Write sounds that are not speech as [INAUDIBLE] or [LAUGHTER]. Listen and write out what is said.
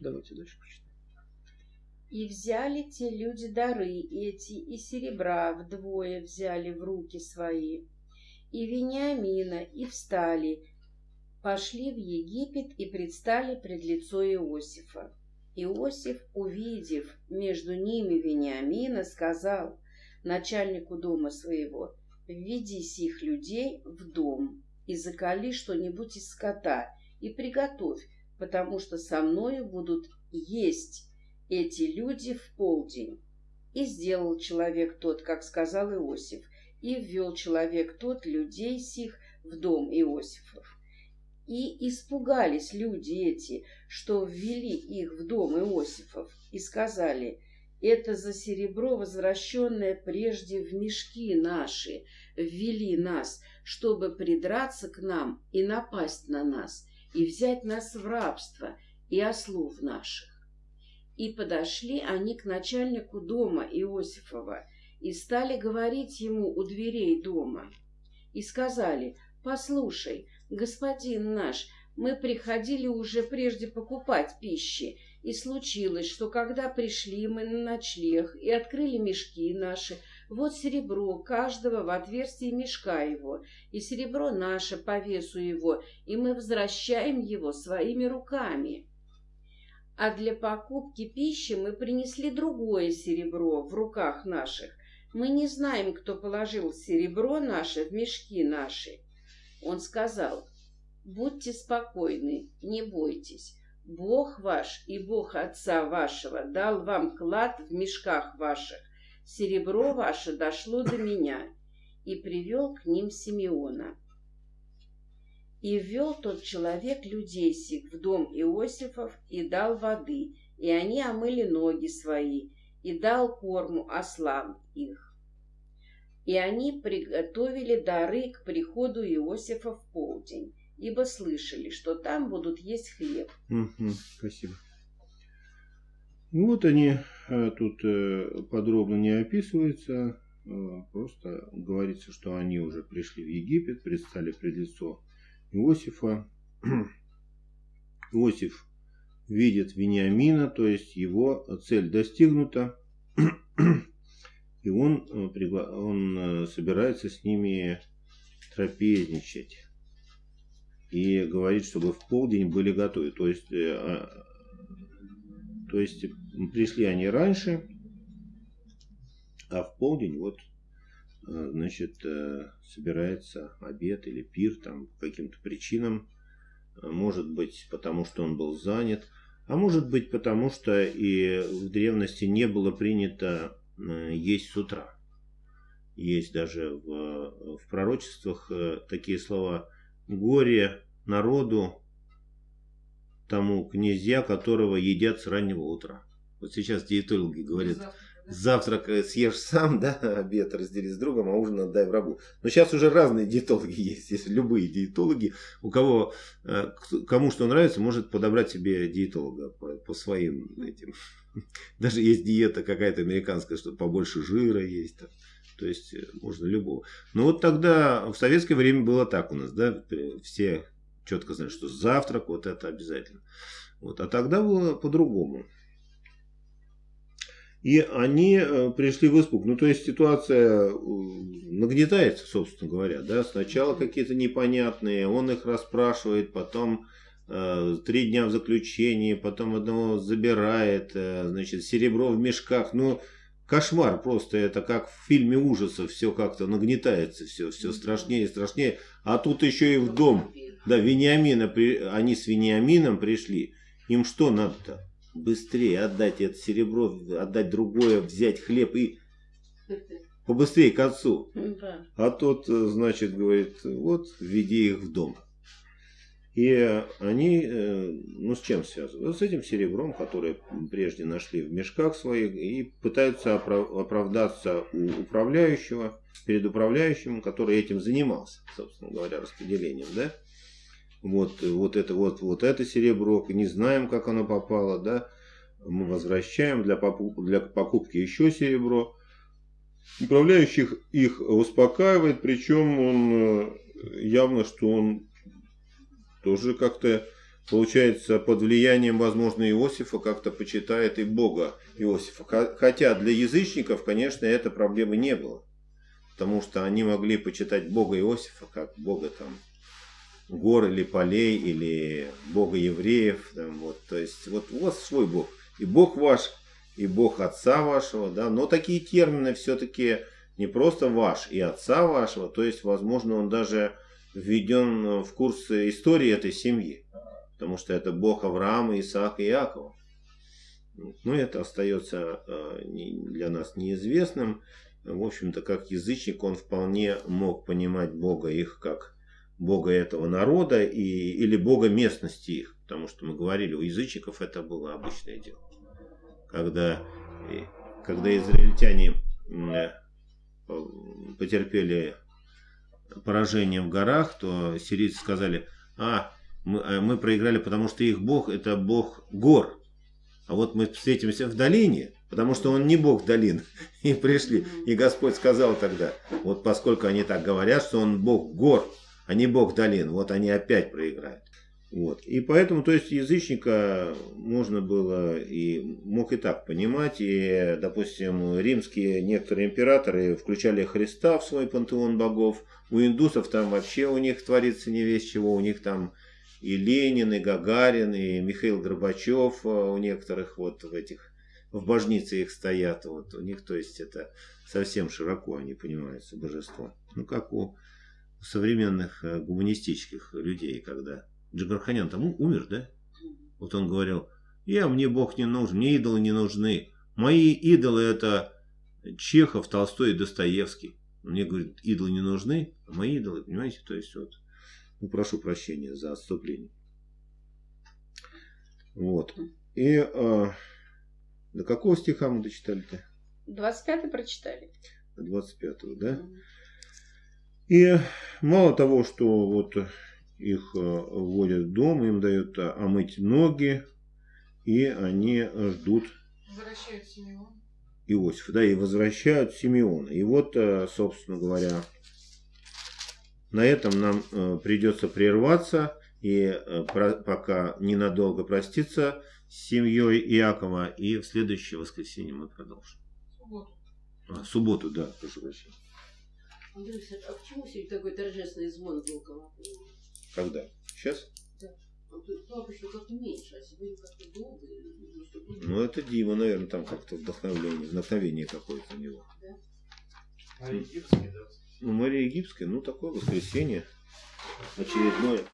Давайте дальше почитаем. И взяли те люди дары эти, и серебра вдвое взяли в руки свои, и Вениамина, и встали, пошли в Египет и предстали пред лицо Иосифа. Иосиф, увидев между ними Вениамина, сказал начальнику дома своего, «Введи сих людей в дом и закали что-нибудь из скота и приготовь, потому что со мною будут есть эти люди в полдень. И сделал человек тот, как сказал Иосиф, и ввел человек тот людей сих в дом Иосифов. И испугались люди эти, что ввели их в дом Иосифов, и сказали, это за серебро, возвращенное прежде в мешки наши, ввели нас, чтобы придраться к нам и напасть на нас, и взять нас в рабство и ослов наших. И подошли они к начальнику дома Иосифова и стали говорить ему у дверей дома. И сказали, «Послушай, господин наш, мы приходили уже прежде покупать пищи, и случилось, что когда пришли мы на ночлег и открыли мешки наши, вот серебро каждого в отверстии мешка его, и серебро наше по весу его, и мы возвращаем его своими руками а для покупки пищи мы принесли другое серебро в руках наших. Мы не знаем, кто положил серебро наше в мешки наши. Он сказал, будьте спокойны, не бойтесь. Бог ваш и Бог отца вашего дал вам клад в мешках ваших. Серебро ваше дошло до меня. И привел к ним Симеона. И ввел тот человек людей сих в дом Иосифов и дал воды, и они омыли ноги свои, и дал корму ослам их. И они приготовили дары к приходу Иосифа в полдень, ибо слышали, что там будут есть хлеб. Спасибо. Вот они э, тут э, подробно не описываются, э, просто говорится, что они уже пришли в Египет, предстали пред лицо Иосифа. [CLEARS THROAT] Иосиф видит Вениамина, то есть его цель достигнута, [CLEARS THROAT] и он, он собирается с ними трапезничать. И говорит, чтобы в полдень были готовы. То есть, а, то есть пришли они раньше, а в полдень вот Э, значит, э, собирается обед или пир там по каким-то причинам. Э, может быть, потому что он был занят, а может быть, потому что и в древности не было принято есть с утра. Есть даже в, в пророчествах такие слова «горе народу тому князья, которого едят с раннего утра». Вот сейчас диетологи говорят, завтрак съешь сам, да, обед раздели с другом, а ужин отдай врагу. Но сейчас уже разные диетологи есть, есть любые диетологи, у кого, э, кому что нравится, может подобрать себе диетолога по, по своим этим. [LAUGHS] Даже есть диета какая-то американская, что побольше жира есть. Там. То есть э, можно любого. Но вот тогда в советское время было так у нас, да, все четко знают, что завтрак вот это обязательно. Вот, а тогда было по-другому. И они э, пришли в испуг. Ну, то есть ситуация э, нагнетается, собственно говоря. Да? Сначала какие-то непонятные, он их расспрашивает, потом э, три дня в заключении, потом одного забирает, значит, серебро в мешках. Ну, кошмар просто, это как в фильме ужасов, все как-то нагнетается, все, все страшнее и страшнее. А тут еще и в дом, да, Вениамина, они с Вениамином пришли. Им что надо-то? быстрее отдать это серебро, отдать другое, взять хлеб и [LAUGHS] побыстрее к отцу. Да. А тот, э, значит, говорит, вот, веди их в дом. И они, э, ну, с чем связаны? С этим серебром, которое прежде нашли в мешках своих, и пытаются оправдаться у управляющего, перед управляющим, который этим занимался, собственно говоря, распределением, да? вот, вот это вот, вот это серебро, не знаем, как оно попало, да, мы возвращаем для, для покупки еще серебро. Управляющих их успокаивает, причем он э, явно, что он тоже как-то получается, под влиянием, возможно, Иосифа как-то почитает и Бога Иосифа. Хотя для язычников, конечно, этой проблемы не было. Потому что они могли почитать Бога Иосифа, как Бога там гор или полей, или Бога евреев. Там, вот, то есть, вот у вас свой Бог. И Бог ваш, и Бог Отца вашего. Да? Но такие термины все-таки не просто ваш и Отца вашего. То есть, возможно, он даже введен в курс истории этой семьи. Потому что это Бог Авраама, Исаака и Иакова. Но это остается э, для нас неизвестным. В общем-то, как язычник, он вполне мог понимать Бога их как Бога этого народа и, или Бога местности их. Потому что мы говорили, у язычников это было обычное дело. Когда, когда израильтяне э, потерпели поражение в горах, то сирийцы сказали, а, мы, э, мы проиграли, потому что их бог это бог гор. А вот мы встретимся в долине, потому что он не бог долин. [LAUGHS] И пришли. И Господь сказал тогда, вот поскольку они так говорят, что он бог гор, а не бог долин, вот они опять проиграют. Вот. И поэтому, то есть, язычника можно было и мог и так понимать. И, допустим, римские некоторые императоры включали Христа в свой пантеон богов. У индусов там вообще у них творится не весь чего. У них там и Ленин, и Гагарин, и Михаил Горбачев а, у некоторых вот в этих, в божнице их стоят. Вот у них, то есть, это совсем широко они понимаются божество. Ну, как у современных э, гуманистических людей, когда Джигарханян там умер, да? Вот он говорил, я, мне Бог не нужен, мне идолы не нужны. Мои идолы это Чехов, Толстой и Достоевский. Мне, говорит, идолы не нужны, а мои идолы, понимаете, то есть вот ну, прошу прощения за отступление. Вот. И а, до какого стиха мы дочитали-то? 25 прочитали. До 25, да? И мало того, что вот их а, вводят в дом, им дают а, омыть ноги, и они ждут Возвращают Симеона. Иосифа, да, и возвращают Симеона. И вот, собственно говоря, на этом нам э, придется прерваться и э, пока ненадолго проститься с семьей Иакова. И в следующее воскресенье мы продолжим. Субботу. А, субботу, да, прошу прощения. Андрей, а почему сегодня такой торжественный звон был колокольный? Когда? Сейчас? Да. Ну, обычно как-то меньше, а сегодня как-то долго. Ну, это Дима, наверное, там как-то вдохновление, вдохновение какое-то у него. Да? А египетский, да? Ну, Мария Египская, ну, такое воскресенье очередное.